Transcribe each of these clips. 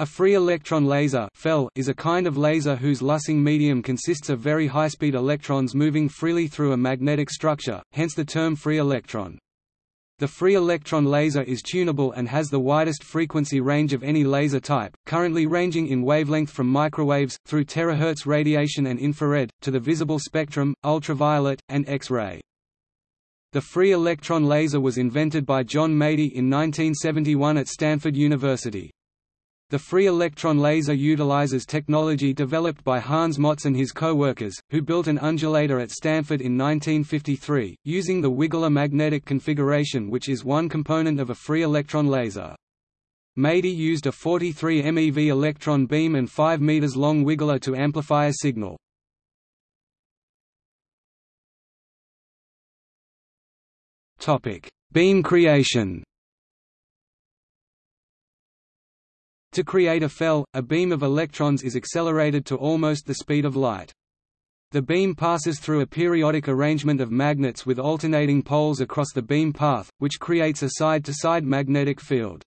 A free electron laser is a kind of laser whose lasing medium consists of very high-speed electrons moving freely through a magnetic structure, hence the term free electron. The free electron laser is tunable and has the widest frequency range of any laser type, currently ranging in wavelength from microwaves, through terahertz radiation and infrared, to the visible spectrum, ultraviolet, and X-ray. The free electron laser was invented by John Madey in 1971 at Stanford University. The free electron laser utilizes technology developed by Hans Motz and his co-workers, who built an undulator at Stanford in 1953, using the wiggler magnetic configuration which is one component of a free electron laser. Madey used a 43 MeV electron beam and 5 meters long wiggler to amplify a signal. Beam creation To create a FEL, a beam of electrons is accelerated to almost the speed of light. The beam passes through a periodic arrangement of magnets with alternating poles across the beam path, which creates a side-to-side -side magnetic field.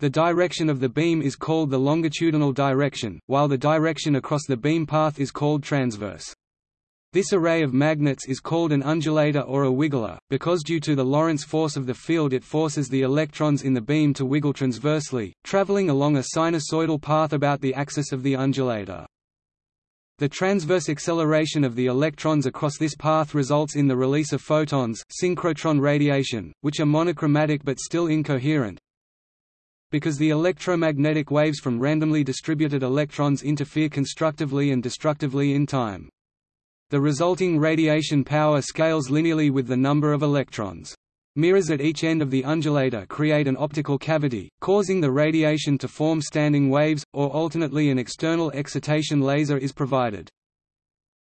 The direction of the beam is called the longitudinal direction, while the direction across the beam path is called transverse. This array of magnets is called an undulator or a wiggler, because due to the Lorentz force of the field it forces the electrons in the beam to wiggle transversely, traveling along a sinusoidal path about the axis of the undulator. The transverse acceleration of the electrons across this path results in the release of photons synchrotron radiation, which are monochromatic but still incoherent. Because the electromagnetic waves from randomly distributed electrons interfere constructively and destructively in time. The resulting radiation power scales linearly with the number of electrons. Mirrors at each end of the undulator create an optical cavity, causing the radiation to form standing waves, or alternately an external excitation laser is provided.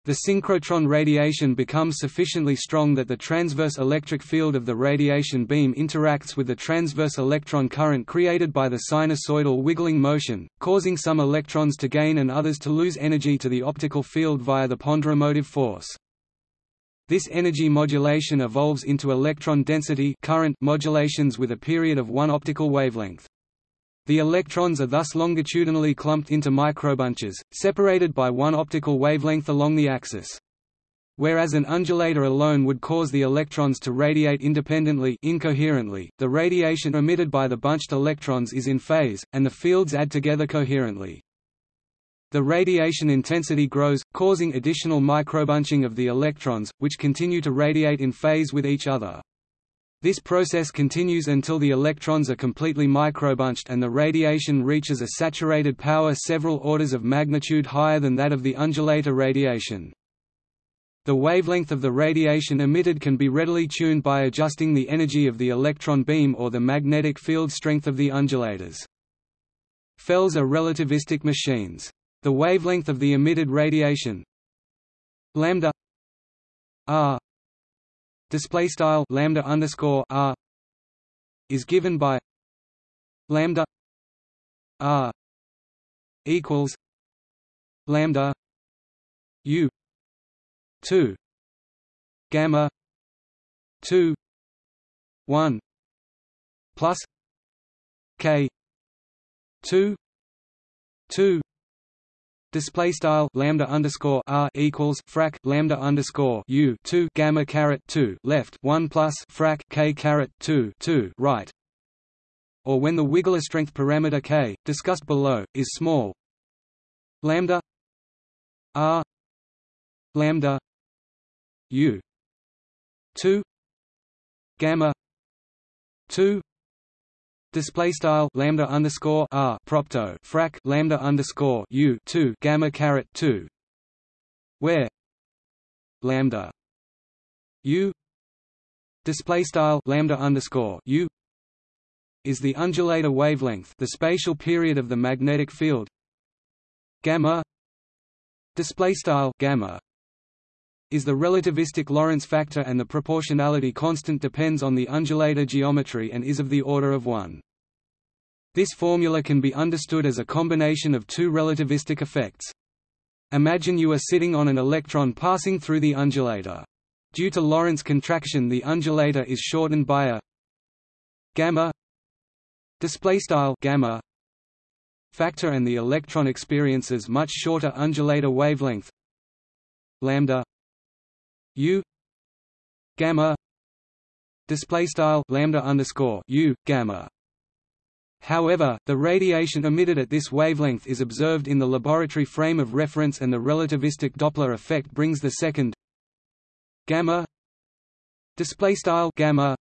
The synchrotron radiation becomes sufficiently strong that the transverse electric field of the radiation beam interacts with the transverse electron current created by the sinusoidal wiggling motion, causing some electrons to gain and others to lose energy to the optical field via the ponderomotive force. This energy modulation evolves into electron density current modulations with a period of one optical wavelength. The electrons are thus longitudinally clumped into microbunches, separated by one optical wavelength along the axis. Whereas an undulator alone would cause the electrons to radiate independently incoherently, the radiation emitted by the bunched electrons is in phase, and the fields add together coherently. The radiation intensity grows, causing additional microbunching of the electrons, which continue to radiate in phase with each other. This process continues until the electrons are completely microbunched and the radiation reaches a saturated power several orders of magnitude higher than that of the undulator radiation. The wavelength of the radiation emitted can be readily tuned by adjusting the energy of the electron beam or the magnetic field strength of the undulators. FELs are relativistic machines. The wavelength of the emitted radiation lambda r display style lambda underscore r is given by lambda r equals lambda u 2 gamma 2 1 plus k 2 2 Display style lambda underscore r equals frac lambda underscore u two gamma caret two left one plus frac k caret two two right. Or when the Wiggler strength parameter k, discussed below, is small. Lambda r lambda u two gamma two Display style lambda underscore r propto frac lambda underscore u two gamma caret two, where? Lambda. U. Display style lambda underscore u. Is the undulator wavelength, the spatial period of the magnetic field. Gamma. Display style gamma is the relativistic Lorentz factor and the proportionality constant depends on the undulator geometry and is of the order of 1. This formula can be understood as a combination of two relativistic effects. Imagine you are sitting on an electron passing through the undulator. Due to Lorentz contraction the undulator is shortened by a gamma display style gamma factor and the electron experiences much shorter undulator wavelength lambda u gamma display style lambda underscore u gamma However, the radiation emitted at this wavelength is observed in the laboratory frame of reference and the relativistic Doppler effect brings the second gamma display style gamma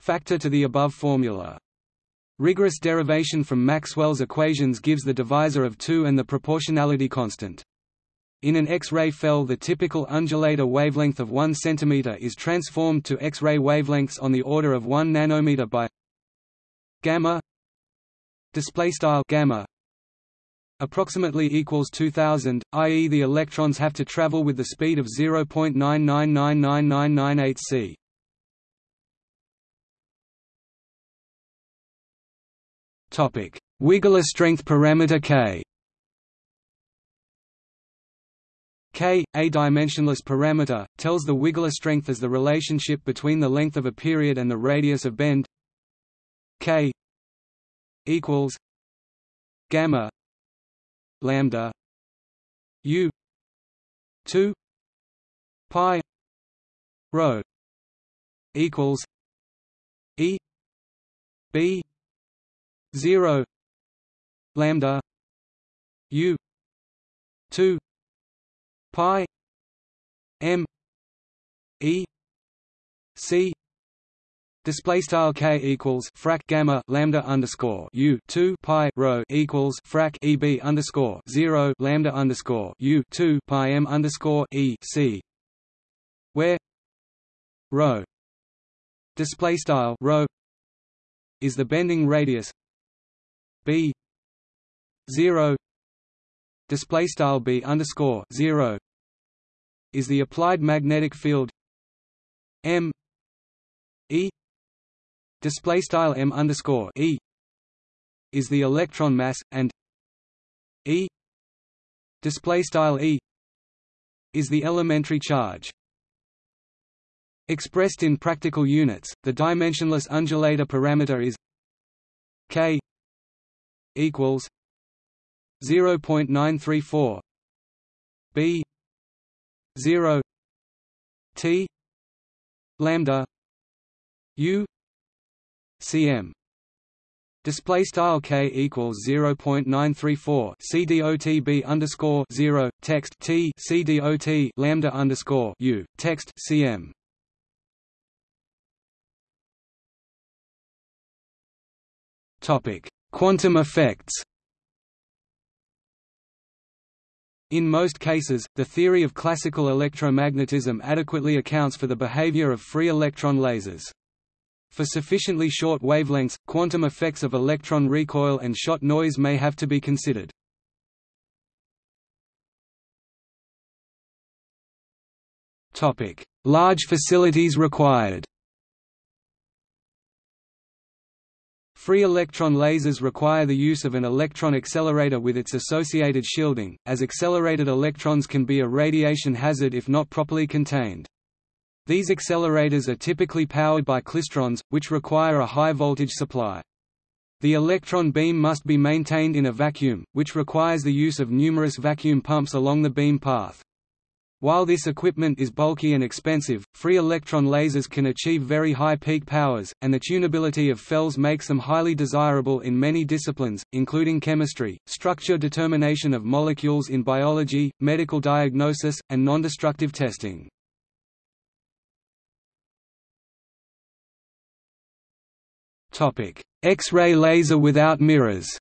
factor to the above formula. Rigorous derivation from Maxwell's equations gives the divisor of 2 and the proportionality constant. In an X-ray FEL the typical undulator wavelength of 1 cm is transformed to X-ray wavelengths on the order of 1 nanometer by gamma gamma approximately equals 2000 i.e. the electrons have to travel with the speed of 0.9999998 c topic Wiggler strength parameter k K, a dimensionless parameter, tells the wiggler strength as the relationship between the length of a period and the radius of bend. K equals gamma lambda u 2 pi rho equals e b 0 lambda u 2 pi m e c Display style k equals frac gamma lambda underscore u two pi rho equals frac eb underscore zero lambda underscore u two pi m underscore e c, where rho display style rho is the bending radius b zero display style b underscore zero is the applied magnetic field m e display style m underscore e is the electron mass and e display style e is the elementary charge. Expressed in practical units the dimensionless undulator parameter is k equals 0.934 b 0 t lambda u cm Display style k equals zero point nine three four. Cdot underscore zero. Text t. Cdot lambda underscore u. Text cm. Topic: Quantum effects. In most cases, the theory of classical electromagnetism adequately accounts for the behavior of free electron lasers. For sufficiently short wavelengths, quantum effects of electron recoil and shot noise may have to be considered. Large facilities required Free electron lasers require the use of an electron accelerator with its associated shielding, as accelerated electrons can be a radiation hazard if not properly contained. These accelerators are typically powered by klystrons, which require a high voltage supply. The electron beam must be maintained in a vacuum, which requires the use of numerous vacuum pumps along the beam path. While this equipment is bulky and expensive, free electron lasers can achieve very high peak powers, and the tunability of FELs makes them highly desirable in many disciplines, including chemistry, structure determination of molecules in biology, medical diagnosis, and nondestructive testing. X-ray laser without mirrors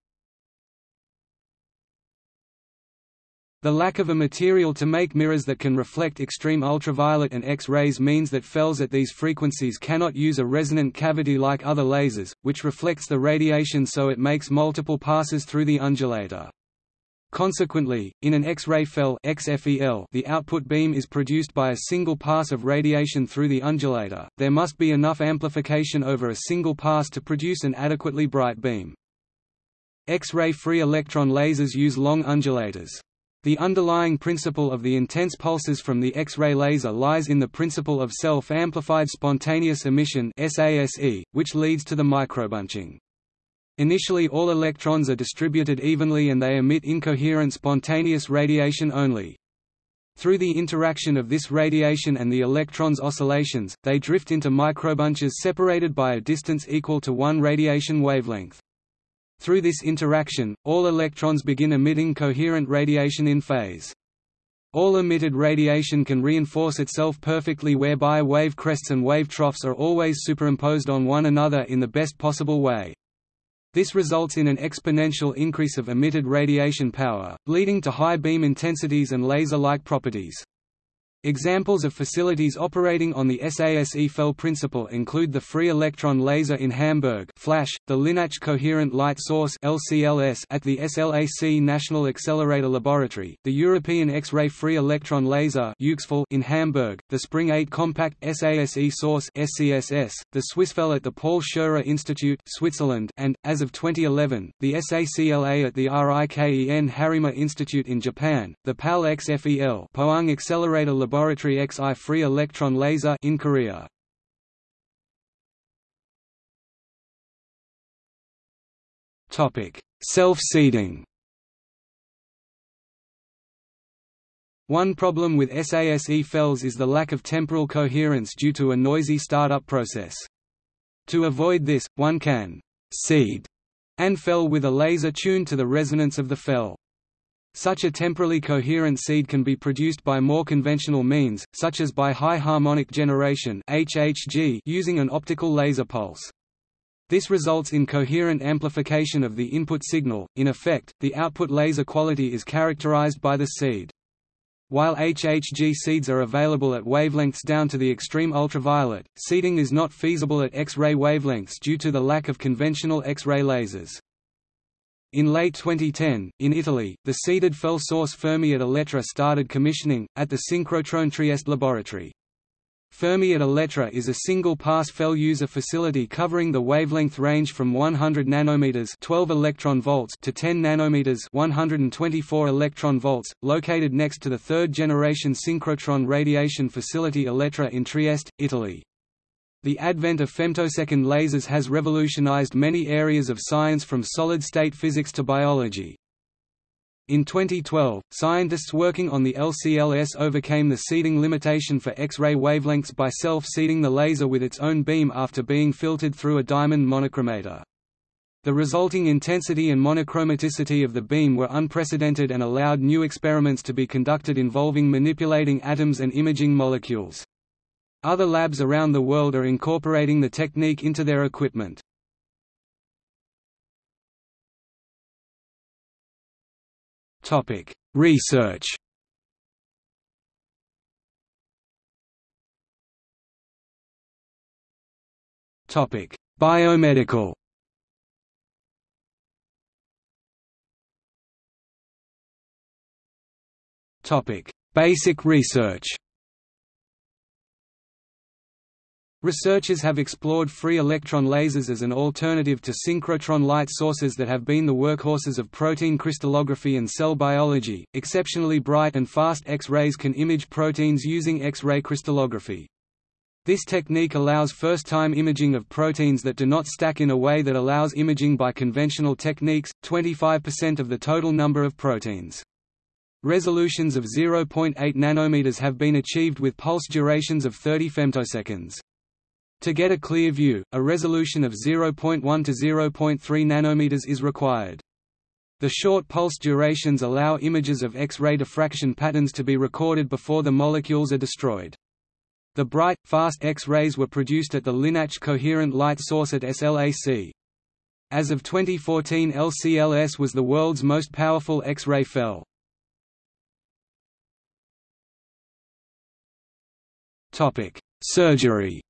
The lack of a material to make mirrors that can reflect extreme ultraviolet and X-rays means that FELs at these frequencies cannot use a resonant cavity like other lasers, which reflects the radiation so it makes multiple passes through the undulator. Consequently, in an X-ray FEL XFEL, the output beam is produced by a single pass of radiation through the undulator. There must be enough amplification over a single pass to produce an adequately bright beam. X-ray free electron lasers use long undulators. The underlying principle of the intense pulses from the X-ray laser lies in the principle of self-amplified spontaneous emission which leads to the microbunching. Initially all electrons are distributed evenly and they emit incoherent spontaneous radiation only. Through the interaction of this radiation and the electrons' oscillations, they drift into microbunches separated by a distance equal to one radiation wavelength. Through this interaction, all electrons begin emitting coherent radiation in phase. All emitted radiation can reinforce itself perfectly whereby wave crests and wave troughs are always superimposed on one another in the best possible way. This results in an exponential increase of emitted radiation power, leading to high beam intensities and laser-like properties. Examples of facilities operating on the SASE FEL principle include the Free Electron Laser in Hamburg FLASH, the LINAC Coherent Light Source LCLS at the SLAC National Accelerator Laboratory, the European X-ray Free Electron Laser in Hamburg, the Spring 8 Compact SASE Source SCSS, the SwissFEL at the Paul Scherrer Institute Switzerland, and, as of 2011, the SACLA at the RIKEN Harima Institute in Japan, the PAL XFEL Pohang Accelerator Laboratory Laboratory XI free electron laser in Korea. Topic: Self-seeding. One problem with SASE FELs is the lack of temporal coherence due to a noisy startup process. To avoid this, one can seed and FEL with a laser tuned to the resonance of the FEL. Such a temporally coherent seed can be produced by more conventional means, such as by high harmonic generation (HHG) using an optical laser pulse. This results in coherent amplification of the input signal. In effect, the output laser quality is characterized by the seed. While HHG seeds are available at wavelengths down to the extreme ultraviolet, seeding is not feasible at X-ray wavelengths due to the lack of conventional X-ray lasers. In late 2010, in Italy, the seeded FEL source Fermi at Elettra started commissioning, at the Synchrotron Trieste laboratory. Fermi at Elettra is a single-pass FEL user facility covering the wavelength range from 100 nanometers 12 electron volts to 10 nanometers 124 electron volts, located next to the third-generation synchrotron radiation facility Elettra in Trieste, Italy. The advent of femtosecond lasers has revolutionized many areas of science from solid-state physics to biology. In 2012, scientists working on the LCLS overcame the seeding limitation for X-ray wavelengths by self-seeding the laser with its own beam after being filtered through a diamond monochromator. The resulting intensity and monochromaticity of the beam were unprecedented and allowed new experiments to be conducted involving manipulating atoms and imaging molecules. Other labs around the world are incorporating the technique into their equipment. Topic: Research. Topic: Biomedical. Topic: Basic research. Researchers have explored free electron lasers as an alternative to synchrotron light sources that have been the workhorses of protein crystallography and cell biology. Exceptionally bright and fast X-rays can image proteins using X-ray crystallography. This technique allows first-time imaging of proteins that do not stack in a way that allows imaging by conventional techniques, 25% of the total number of proteins. Resolutions of 0.8 nanometers have been achieved with pulse durations of 30 femtoseconds. To get a clear view, a resolution of 0.1 to 0.3 nanometers is required. The short pulse durations allow images of X-ray diffraction patterns to be recorded before the molecules are destroyed. The bright, fast X-rays were produced at the LINAC Coherent Light Source at SLAC. As of 2014 LCLS was the world's most powerful X-ray FEL. Surgery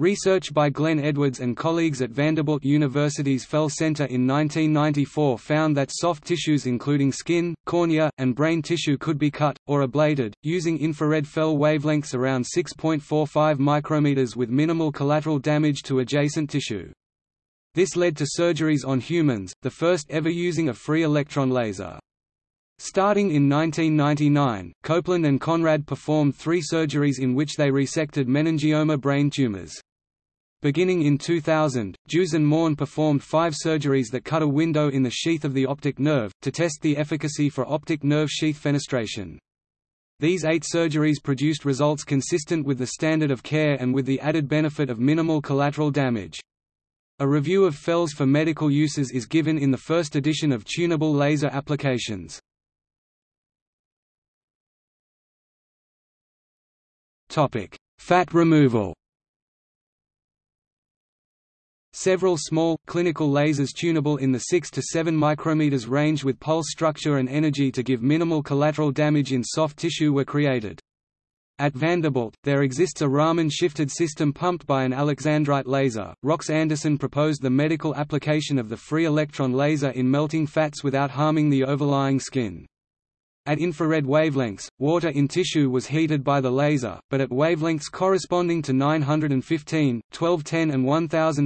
Research by Glenn Edwards and colleagues at Vanderbilt University's FEL Center in 1994 found that soft tissues including skin, cornea, and brain tissue could be cut, or ablated, using infrared FEL wavelengths around 6.45 micrometers with minimal collateral damage to adjacent tissue. This led to surgeries on humans, the first ever using a free electron laser. Starting in 1999, Copeland and Conrad performed three surgeries in which they resected meningioma brain tumors. Beginning in 2000, Joos Mawn performed five surgeries that cut a window in the sheath of the optic nerve, to test the efficacy for optic nerve sheath fenestration. These eight surgeries produced results consistent with the standard of care and with the added benefit of minimal collateral damage. A review of FELS for medical uses is given in the first edition of Tunable Laser Applications. Fat removal Several small, clinical lasers tunable in the 6 to 7 micrometers range with pulse structure and energy to give minimal collateral damage in soft tissue were created. At Vanderbilt, there exists a Raman shifted system pumped by an alexandrite laser. Rox Anderson proposed the medical application of the free electron laser in melting fats without harming the overlying skin. At infrared wavelengths, water in tissue was heated by the laser, but at wavelengths corresponding to 915, 1210 and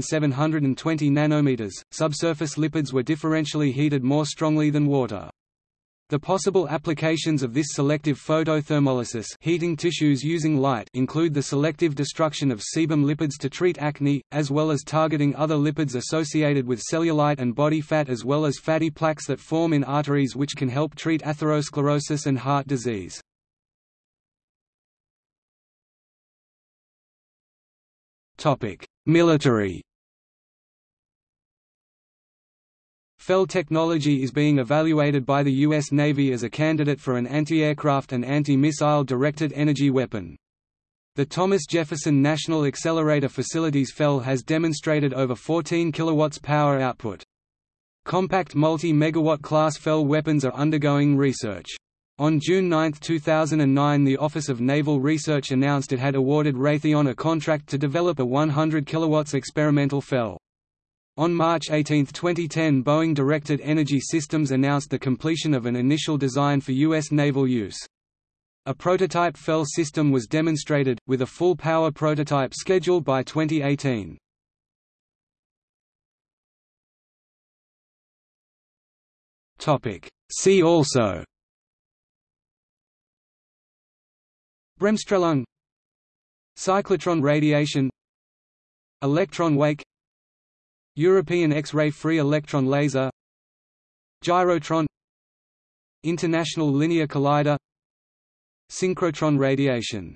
1720 nanometers, subsurface lipids were differentially heated more strongly than water. The possible applications of this selective photothermolysis heating tissues using light include the selective destruction of sebum lipids to treat acne, as well as targeting other lipids associated with cellulite and body fat as well as fatty plaques that form in arteries which can help treat atherosclerosis and heart disease. Military FEL technology is being evaluated by the U.S. Navy as a candidate for an anti-aircraft and anti-missile directed energy weapon. The Thomas Jefferson National Accelerator Facilities FEL has demonstrated over 14 kilowatts power output. Compact multi-megawatt class FEL weapons are undergoing research. On June 9, 2009 the Office of Naval Research announced it had awarded Raytheon a contract to develop a 100 kilowatts experimental FEL. On March 18, 2010 Boeing Directed Energy Systems announced the completion of an initial design for U.S. naval use. A prototype FEL system was demonstrated, with a full power prototype scheduled by 2018. See also Bremsstrahlung Cyclotron radiation Electron wake European X-ray free electron laser Gyrotron International Linear Collider Synchrotron radiation